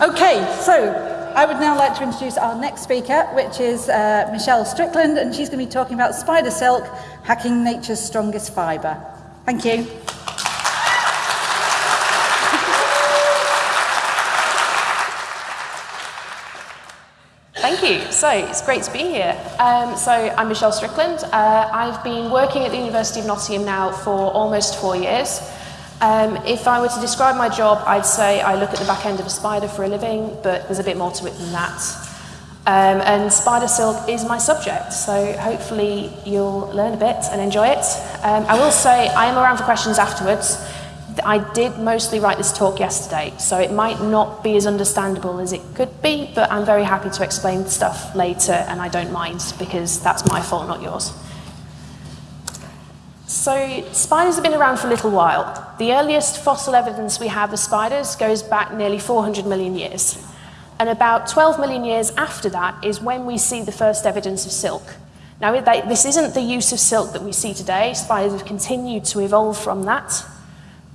Okay, so I would now like to introduce our next speaker, which is uh, Michelle Strickland, and she's going to be talking about spider silk, hacking nature's strongest fibre. Thank you. Thank you. So it's great to be here. Um, so I'm Michelle Strickland. Uh, I've been working at the University of Nottingham now for almost four years. Um, if I were to describe my job, I'd say I look at the back end of a spider for a living, but there's a bit more to it than that. Um, and spider silk is my subject, so hopefully you'll learn a bit and enjoy it. Um, I will say I am around for questions afterwards. I did mostly write this talk yesterday, so it might not be as understandable as it could be, but I'm very happy to explain stuff later, and I don't mind, because that's my fault, not yours. So spiders have been around for a little while. The earliest fossil evidence we have of spiders goes back nearly 400 million years. And about 12 million years after that is when we see the first evidence of silk. Now, this isn't the use of silk that we see today. Spiders have continued to evolve from that.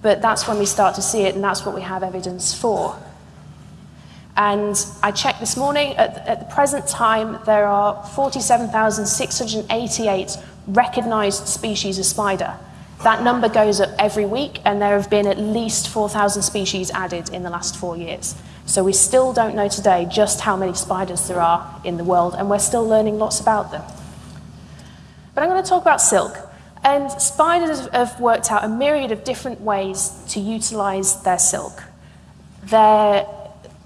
But that's when we start to see it, and that's what we have evidence for. And I checked this morning, at, the present time, there are 47,688 recognized species of spider. That number goes up every week, and there have been at least 4,000 species added in the last four years. So we still don't know today just how many spiders there are in the world, and we're still learning lots about them. But I'm going to talk about silk. And spiders have worked out a myriad of different ways to utilize their silk. They're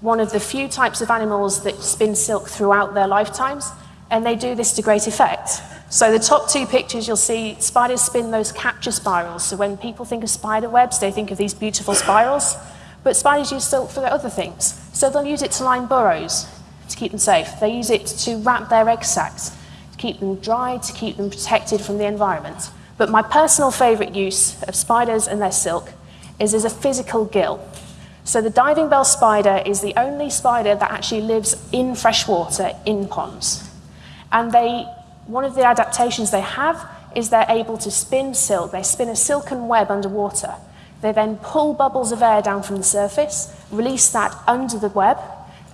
one of the few types of animals that spin silk throughout their lifetimes, and they do this to great effect. So the top two pictures, you'll see spiders spin those capture spirals. So when people think of spider webs, they think of these beautiful spirals. But spiders use silk for other things. So they'll use it to line burrows to keep them safe. They use it to wrap their egg sacs, to keep them dry, to keep them protected from the environment. But my personal favorite use of spiders and their silk is as a physical gill. So the diving bell spider is the only spider that actually lives in fresh water in ponds. And they one of the adaptations they have is they're able to spin silk. They spin a silken web underwater. They then pull bubbles of air down from the surface, release that under the web,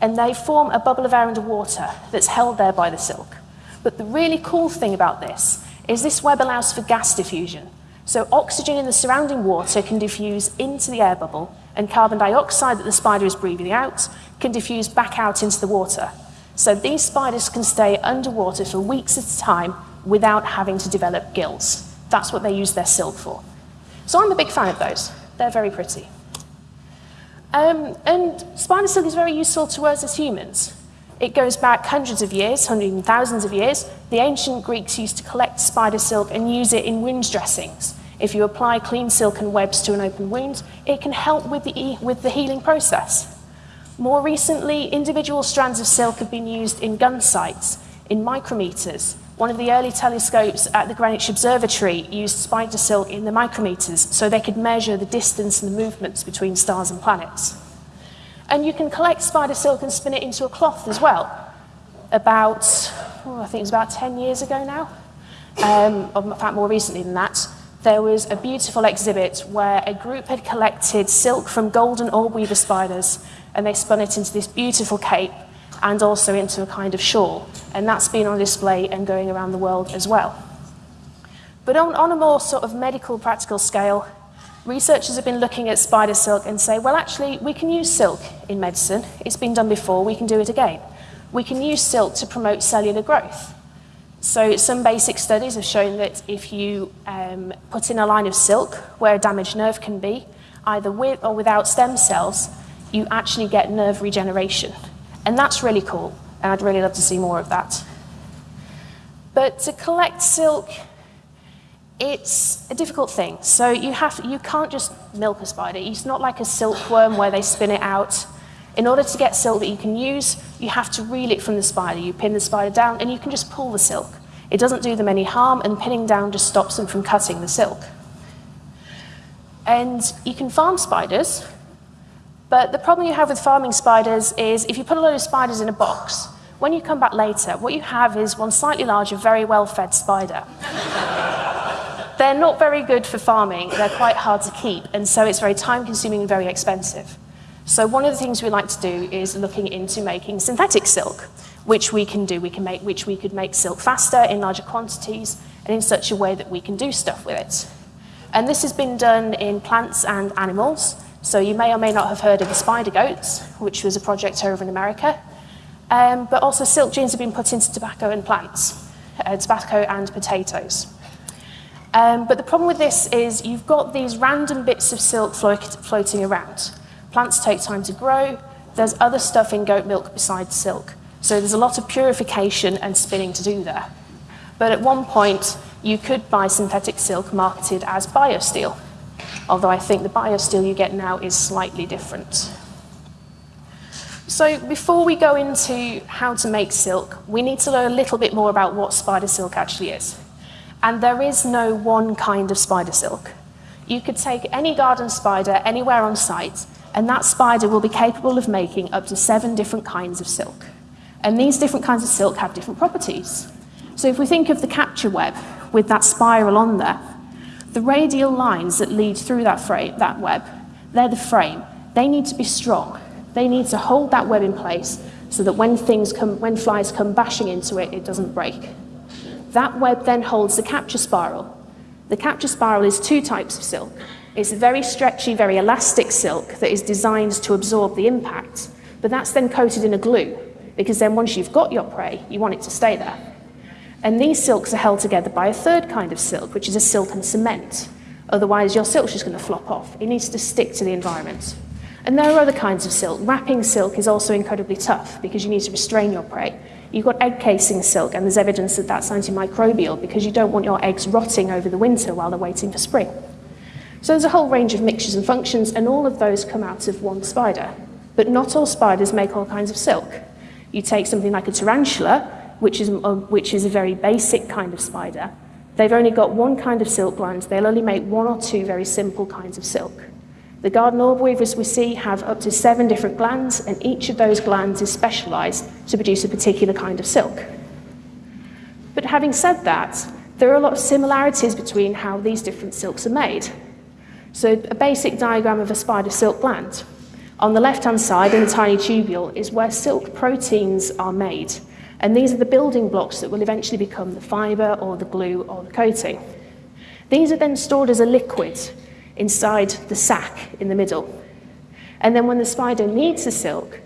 and they form a bubble of air underwater that's held there by the silk. But the really cool thing about this is this web allows for gas diffusion. So oxygen in the surrounding water can diffuse into the air bubble, and carbon dioxide that the spider is breathing out can diffuse back out into the water. So these spiders can stay underwater for weeks at a time without having to develop gills. That's what they use their silk for. So I'm a big fan of those. They're very pretty. Um, and spider silk is very useful to us as humans. It goes back hundreds of years, hundreds and thousands of years. The ancient Greeks used to collect spider silk and use it in wound dressings. If you apply clean silken webs to an open wound, it can help with the, with the healing process. More recently, individual strands of silk have been used in gun sights, in micrometers. One of the early telescopes at the Greenwich Observatory used spider silk in the micrometers so they could measure the distance and the movements between stars and planets. And you can collect spider silk and spin it into a cloth as well. About, oh, I think it was about 10 years ago now, um, in fact more recently than that, there was a beautiful exhibit where a group had collected silk from golden orb weaver spiders and they spun it into this beautiful cape and also into a kind of shawl. And that's been on display and going around the world as well. But on, on a more sort of medical practical scale, researchers have been looking at spider silk and say, well, actually, we can use silk in medicine. It's been done before, we can do it again. We can use silk to promote cellular growth. So some basic studies have shown that if you um, put in a line of silk where a damaged nerve can be, either with or without stem cells, you actually get nerve regeneration. And that's really cool, and I'd really love to see more of that. But to collect silk, it's a difficult thing. So you, have, you can't just milk a spider. It's not like a silkworm where they spin it out. In order to get silk that you can use, you have to reel it from the spider. You pin the spider down, and you can just pull the silk. It doesn't do them any harm, and pinning down just stops them from cutting the silk. And you can farm spiders, but the problem you have with farming spiders is if you put a load of spiders in a box, when you come back later, what you have is one slightly larger, very well-fed spider. They're not very good for farming. They're quite hard to keep, and so it's very time-consuming and very expensive. So one of the things we like to do is looking into making synthetic silk, which we can do. We can make, which we could make silk faster in larger quantities and in such a way that we can do stuff with it. And this has been done in plants and animals. So you may or may not have heard of the spider goats, which was a project over in America. Um, but also silk genes have been put into tobacco and plants, uh, tobacco and potatoes. Um, but the problem with this is you've got these random bits of silk float, floating around. Plants take time to grow. There's other stuff in goat milk besides silk. So there's a lot of purification and spinning to do there. But at one point, you could buy synthetic silk marketed as biosteel, although I think the biosteel you get now is slightly different. So before we go into how to make silk, we need to learn a little bit more about what spider silk actually is. And there is no one kind of spider silk. You could take any garden spider anywhere on site, and that spider will be capable of making up to seven different kinds of silk. And these different kinds of silk have different properties. So if we think of the capture web with that spiral on there, the radial lines that lead through that, frame, that web, they're the frame. They need to be strong. They need to hold that web in place so that when, things come, when flies come bashing into it, it doesn't break. That web then holds the capture spiral. The capture spiral is two types of silk. It's a very stretchy, very elastic silk that is designed to absorb the impact, but that's then coated in a glue, because then once you've got your prey, you want it to stay there. And these silks are held together by a third kind of silk, which is a silk and cement. Otherwise, your silk's just going to flop off. It needs to stick to the environment. And there are other kinds of silk. Wrapping silk is also incredibly tough because you need to restrain your prey. You've got egg casing silk, and there's evidence that that's antimicrobial because you don't want your eggs rotting over the winter while they're waiting for spring. So there's a whole range of mixtures and functions, and all of those come out of one spider. But not all spiders make all kinds of silk. You take something like a tarantula, which is, uh, which is a very basic kind of spider. They've only got one kind of silk gland. They'll only make one or two very simple kinds of silk. The garden orb weavers we see have up to seven different glands, and each of those glands is specialized to produce a particular kind of silk. But having said that, there are a lot of similarities between how these different silks are made. So a basic diagram of a spider silk gland. On the left-hand side, in the tiny tubule, is where silk proteins are made. And these are the building blocks that will eventually become the fiber or the glue or the coating. These are then stored as a liquid inside the sac in the middle. And then when the spider needs the silk,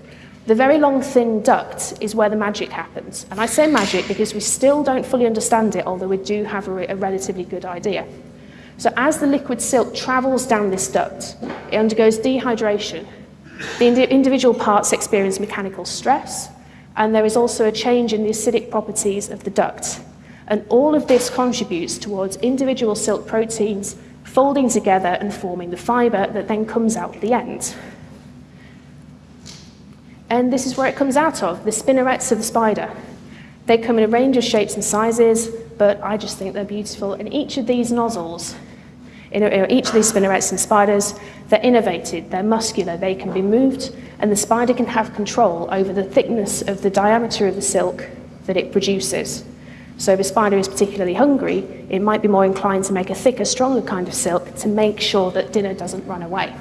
the very long thin duct is where the magic happens. And I say magic because we still don't fully understand it, although we do have a, a relatively good idea. So as the liquid silk travels down this duct, it undergoes dehydration. The indi individual parts experience mechanical stress, and there is also a change in the acidic properties of the duct. And all of this contributes towards individual silk proteins folding together and forming the fibre that then comes out the end. And this is where it comes out of, the spinnerets of the spider. They come in a range of shapes and sizes, but I just think they're beautiful. And each of these nozzles, each of these spinnerets and spiders, they're innervated, they're muscular, they can be moved, and the spider can have control over the thickness of the diameter of the silk that it produces. So if a spider is particularly hungry, it might be more inclined to make a thicker, stronger kind of silk to make sure that dinner doesn't run away.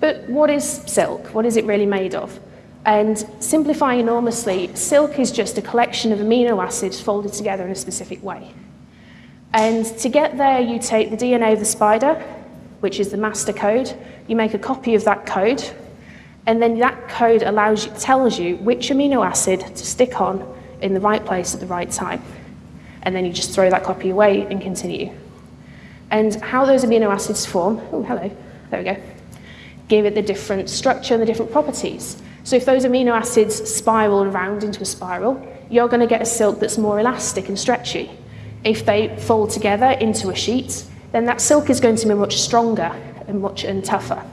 But what is silk? What is it really made of? And simplifying enormously, silk is just a collection of amino acids folded together in a specific way. And to get there, you take the DNA of the spider, which is the master code, you make a copy of that code, and then that code allows you, tells you which amino acid to stick on in the right place at the right time. And then you just throw that copy away and continue. And how those amino acids form, oh, hello, there we go, give it the different structure and the different properties. So if those amino acids spiral around into a spiral, you're going to get a silk that's more elastic and stretchy. If they fold together into a sheet, then that silk is going to be much stronger and much and tougher.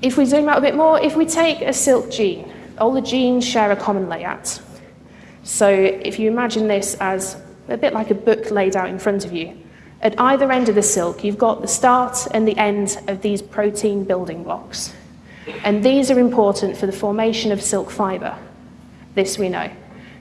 If we zoom out a bit more, if we take a silk gene all the genes share a common layout. So if you imagine this as a bit like a book laid out in front of you, at either end of the silk, you've got the start and the end of these protein building blocks. And these are important for the formation of silk fibre. This we know.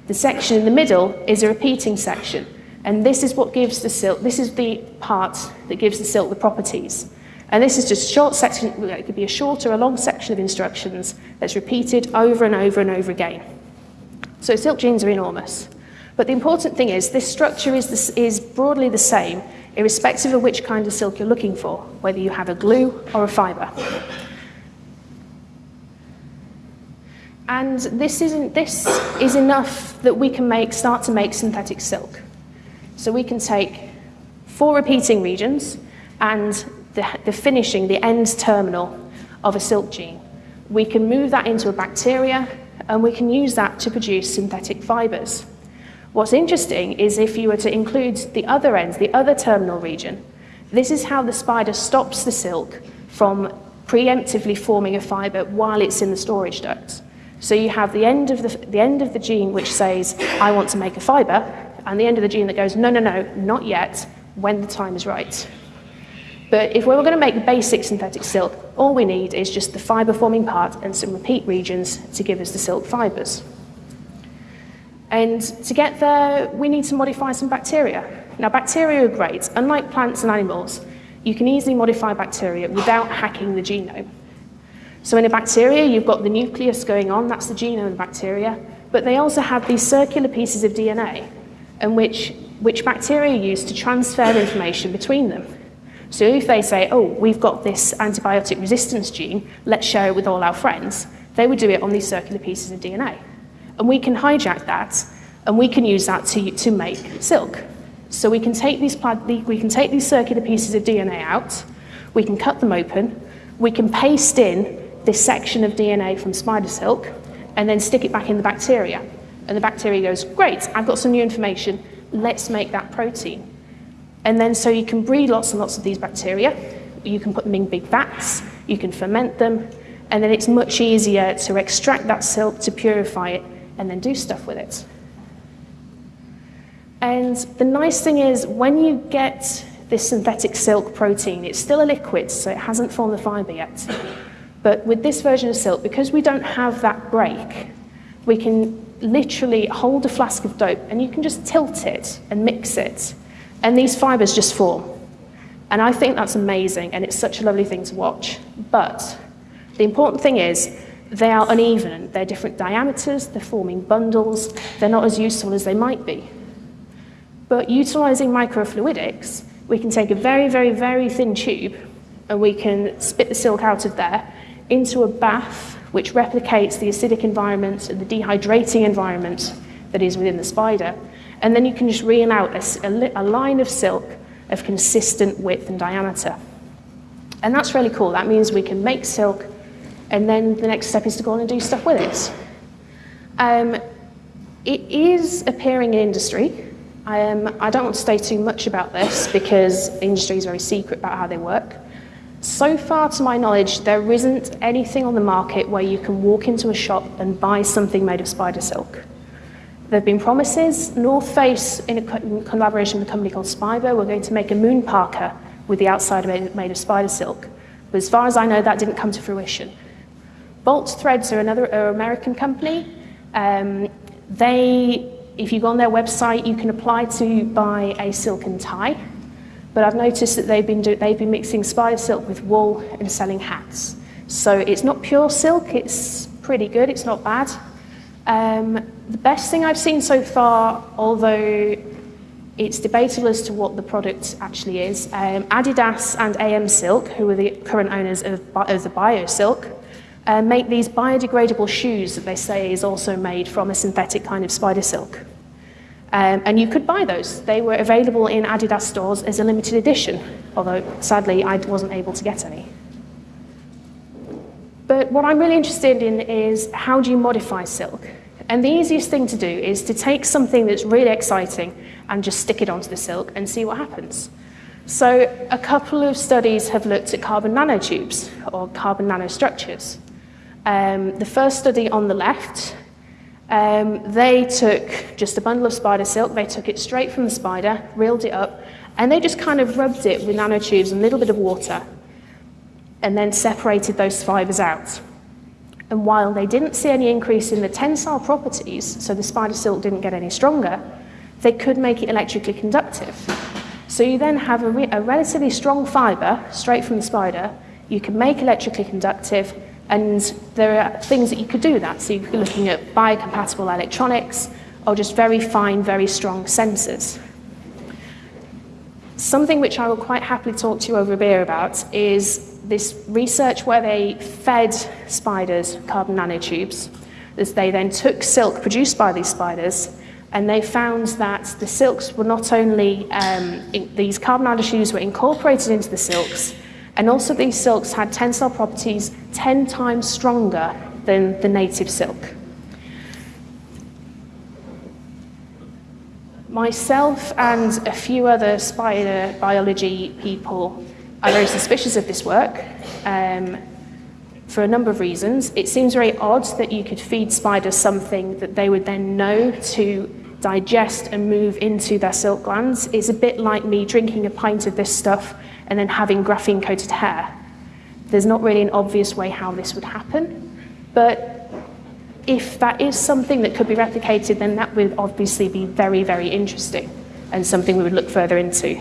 The section in the middle is a repeating section, and this is what gives the silk, this is the part that gives the silk the properties. And this is just a short section, it could be a short or a long section of instructions that's repeated over and over and over again. So silk genes are enormous. But the important thing is this structure is, this, is broadly the same, irrespective of which kind of silk you're looking for, whether you have a glue or a fibre. And this, isn't, this is enough that we can make, start to make synthetic silk. So we can take four repeating regions and the, the finishing, the end terminal of a silk gene. We can move that into a bacteria and we can use that to produce synthetic fibres. What's interesting is if you were to include the other ends, the other terminal region, this is how the spider stops the silk from preemptively forming a fibre while it's in the storage duct. So you have the end of the, the end of the gene which says, I want to make a fibre, and the end of the gene that goes, no, no, no, not yet, when the time is right. But if we were going to make basic synthetic silk, all we need is just the fibre forming part and some repeat regions to give us the silk fibres. And to get there, we need to modify some bacteria. Now, bacteria are great. Unlike plants and animals, you can easily modify bacteria without hacking the genome. So in a bacteria, you've got the nucleus going on, that's the genome of the bacteria, but they also have these circular pieces of DNA, and which, which bacteria use to transfer information between them. So if they say, oh, we've got this antibiotic resistance gene, let's share it with all our friends, they would do it on these circular pieces of DNA. And we can hijack that, and we can use that to, to make silk. So we can, take these, we can take these circular pieces of DNA out, we can cut them open, we can paste in this section of DNA from spider silk and then stick it back in the bacteria. And the bacteria goes, great, I've got some new information, let's make that protein. And then so you can breed lots and lots of these bacteria, you can put them in big vats, you can ferment them, and then it's much easier to extract that silk, to purify it, and then do stuff with it. And the nice thing is, when you get this synthetic silk protein, it's still a liquid, so it hasn't formed the fiber yet. But with this version of silk, because we don't have that break, we can literally hold a flask of dope and you can just tilt it and mix it, and these fibers just form. And I think that's amazing, and it's such a lovely thing to watch. But the important thing is, they are uneven. They're different diameters, they're forming bundles, they're not as useful as they might be. But utilizing microfluidics, we can take a very, very, very thin tube and we can spit the silk out of there into a bath which replicates the acidic environment and the dehydrating environment that is within the spider. And then you can just reel out a, a, a line of silk of consistent width and diameter. And that's really cool. That means we can make silk, and then the next step is to go on and do stuff with it. Um, it is appearing in industry. Um, I don't want to say too much about this because industry is very secret about how they work. So far, to my knowledge, there isn't anything on the market where you can walk into a shop and buy something made of spider silk. There have been promises. North Face, in, a, in collaboration with a company called Spiber, we're going to make a moon parka with the outside made, made of spider silk. But as far as I know, that didn't come to fruition. Bolt Threads are another are American company. Um, they, if you go on their website, you can apply to buy a silken tie. But I've noticed that they've been, do, they've been mixing spider silk with wool and selling hats. So it's not pure silk, it's pretty good, it's not bad. Um, the best thing I've seen so far, although it's debatable as to what the product actually is, um, Adidas and AMSilk, who are the current owners of, of the BioSilk, uh, make these biodegradable shoes that they say is also made from a synthetic kind of spider silk. Um, and you could buy those. They were available in Adidas stores as a limited edition, although sadly I wasn't able to get any. But what I'm really interested in is how do you modify silk? And the easiest thing to do is to take something that's really exciting and just stick it onto the silk and see what happens. So a couple of studies have looked at carbon nanotubes or carbon nanostructures. Um, the first study on the left um, they took just a bundle of spider silk, they took it straight from the spider, reeled it up, and they just kind of rubbed it with nanotubes and a little bit of water, and then separated those fibers out. And while they didn't see any increase in the tensile properties, so the spider silk didn't get any stronger, they could make it electrically conductive. So you then have a, re- a relatively strong fibre straight from the spider. You can make electrically conductive, and there are things that you could do that. So you're looking at biocompatible electronics or just very fine, very strong sensors. Something which I will quite happily talk to you over a beer about is this research where they fed spiders carbon nanotubes. As they then took silk produced by these spiders and they found that the silks were not only, um, in, these carbon nanotubes were incorporated into the silks, and also these silks had tensile properties 10 times stronger than the native silk. Myself and a few other spider biology people are very suspicious of this work um, for a number of reasons. It seems very odd that you could feed spiders something that they would then know to digest and move into their silk glands. It's a bit like me drinking a pint of this stuff and then having graphene coated hair. There's not really an obvious way how this would happen, but if that is something that could be replicated, then that would obviously be very, very interesting and something we would look further into.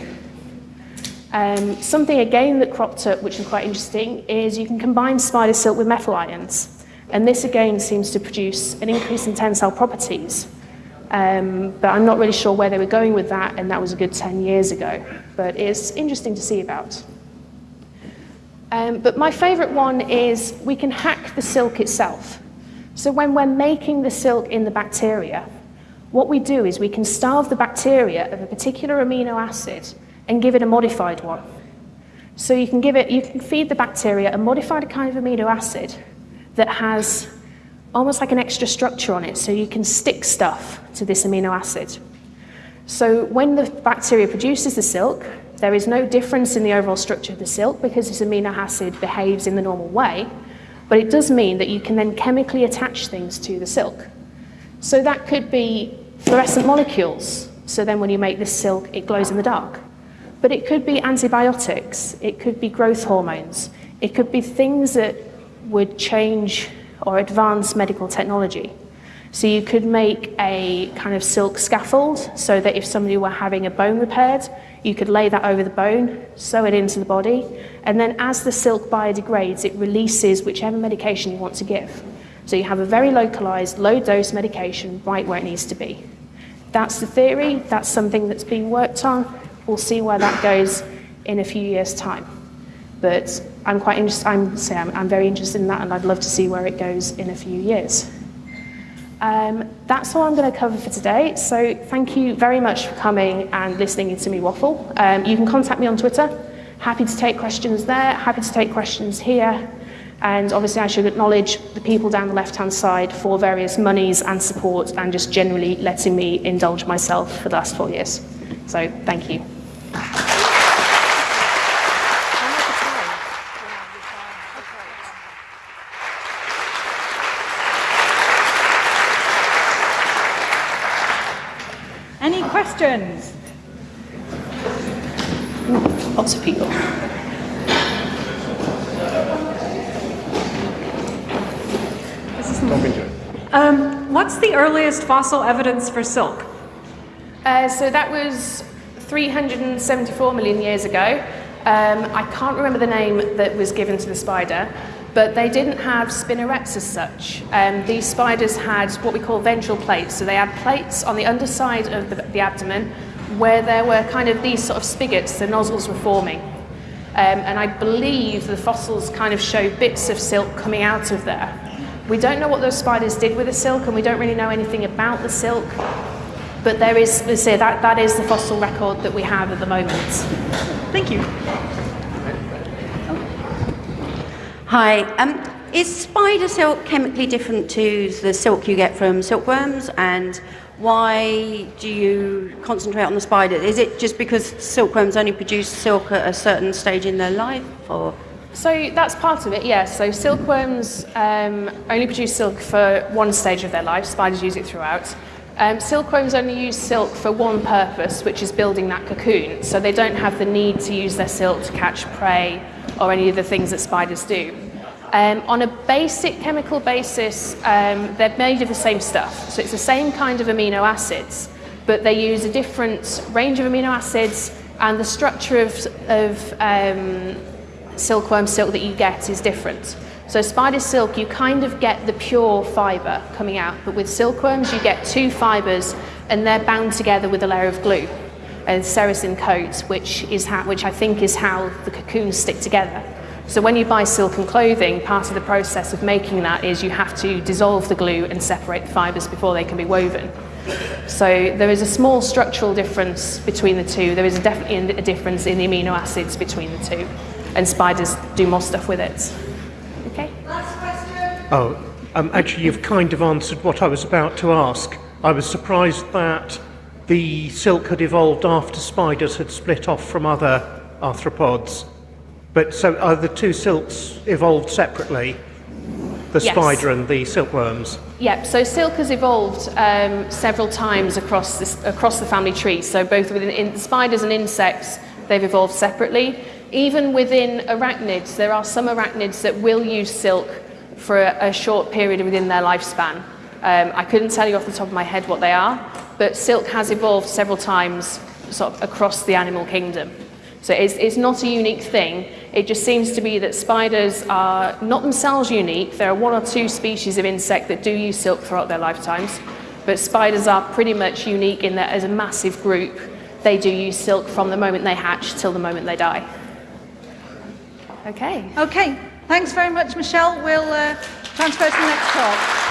Um, something again that cropped up, which is quite interesting, is you can combine spider silk with metal ions. And this again seems to produce an increase in tensile properties. Um, but I'm not really sure where they were going with that, and that was a good 10 years ago. But it's interesting to see about. Um, but my favourite one is we can hack the silk itself. So when we're making the silk in the bacteria, what we do is we can starve the bacteria of a particular amino acid and give it a modified one. So you can give it, you can feed the bacteria a modified kind of amino acid that has almost like an extra structure on it, so you can stick stuff to this amino acid. So when the bacteria produces the silk, there is no difference in the overall structure of the silk because this amino acid behaves in the normal way, but it does mean that you can then chemically attach things to the silk. So that could be fluorescent molecules. So then when you make this silk, it glows in the dark. But it could be antibiotics, it could be growth hormones, it could be things that would change or advanced medical technology. So you could make a kind of silk scaffold so that if somebody were having a bone repaired, you could lay that over the bone, sew it into the body, and then as the silk biodegrades, it releases whichever medication you want to give. So you have a very localized, low dose medication right where it needs to be. That's the theory, that's something that's being worked on. We'll see where that goes in a few years' time. But I'm quite interested, I'm, say I'm, I'm very interested in that and I'd love to see where it goes in a few years. Um, that's all I'm going to cover for today. So thank you very much for coming and listening to me waffle. Um, you can contact me on Twitter. Happy to take questions there. Happy to take questions here. And obviously, I should acknowledge the people down the left hand side for various monies and support and just generally letting me indulge myself for the last four years. So, thank you. Any questions? Lots of people. Um, what's the earliest fossil evidence for silk? Uh, so that was 374 million years ago. Um, I can't remember the name that was given to the spider, but they didn't have spinnerets as such. Um, these spiders had what we call ventral plates. So they had plates on the underside of the, the abdomen where there were kind of these sort of spigots, the nozzles were forming. Um, and I believe the fossils kind of show bits of silk coming out of there. We don't know what those spiders did with the silk, and we don't really know anything about the silk. But there is, let's say, that, that is the fossil record that we have at the moment. Thank you. Hi. Um, is spider silk chemically different to the silk you get from silkworms? And why do you concentrate on the spider? Is it just because silkworms only produce silk at a certain stage in their life? Or So that's part of it, yes. So silkworms um, only produce silk for one stage of their life. Spiders use it throughout. Um, silkworms only use silk for one purpose, which is building that cocoon. So they don't have the need to use their silk to catch prey or any of the things that spiders do. Um, on a basic chemical basis, um, they're made of the same stuff. So it's the same kind of amino acids, but they use a different range of amino acids and the structure of, of um, silkworm silk that you get is different. So spider silk, you kind of get the pure fibre coming out, but with silkworms you get two fibres and they're bound together with a layer of glue, a sericin coat, which, is how, which I think is how the cocoons stick together. So when you buy silken clothing, part of the process of making that is you have to dissolve the glue and separate the fibres before they can be woven. So there is a small structural difference between the two. There is definitely a difference in the amino acids between the two. And spiders do more stuff with it. Okay? Last question. Oh, um, actually, you've kind of answered what I was about to ask. I was surprised that the silk had evolved after spiders had split off from other arthropods. But so are the two silks evolved separately? The Yes. spider and the silkworms? Yep, so silk has evolved um, several times across, this, across the family tree. So both within in, spiders and insects, they've evolved separately. Even within arachnids, there are some arachnids that will use silk for a, a short period within their lifespan. Um, I couldn't tell you off the top of my head what they are, but silk has evolved several times sort of across the animal kingdom. So it's, it's not a unique thing. It just seems to be that spiders are not themselves unique. There are one or two species of insect that do use silk throughout their lifetimes, but spiders are pretty much unique in that as a massive group, they do use silk from the moment they hatch till the moment they die. Okay. Okay, thanks very much, Michelle. We'll uh, transfer to the next talk.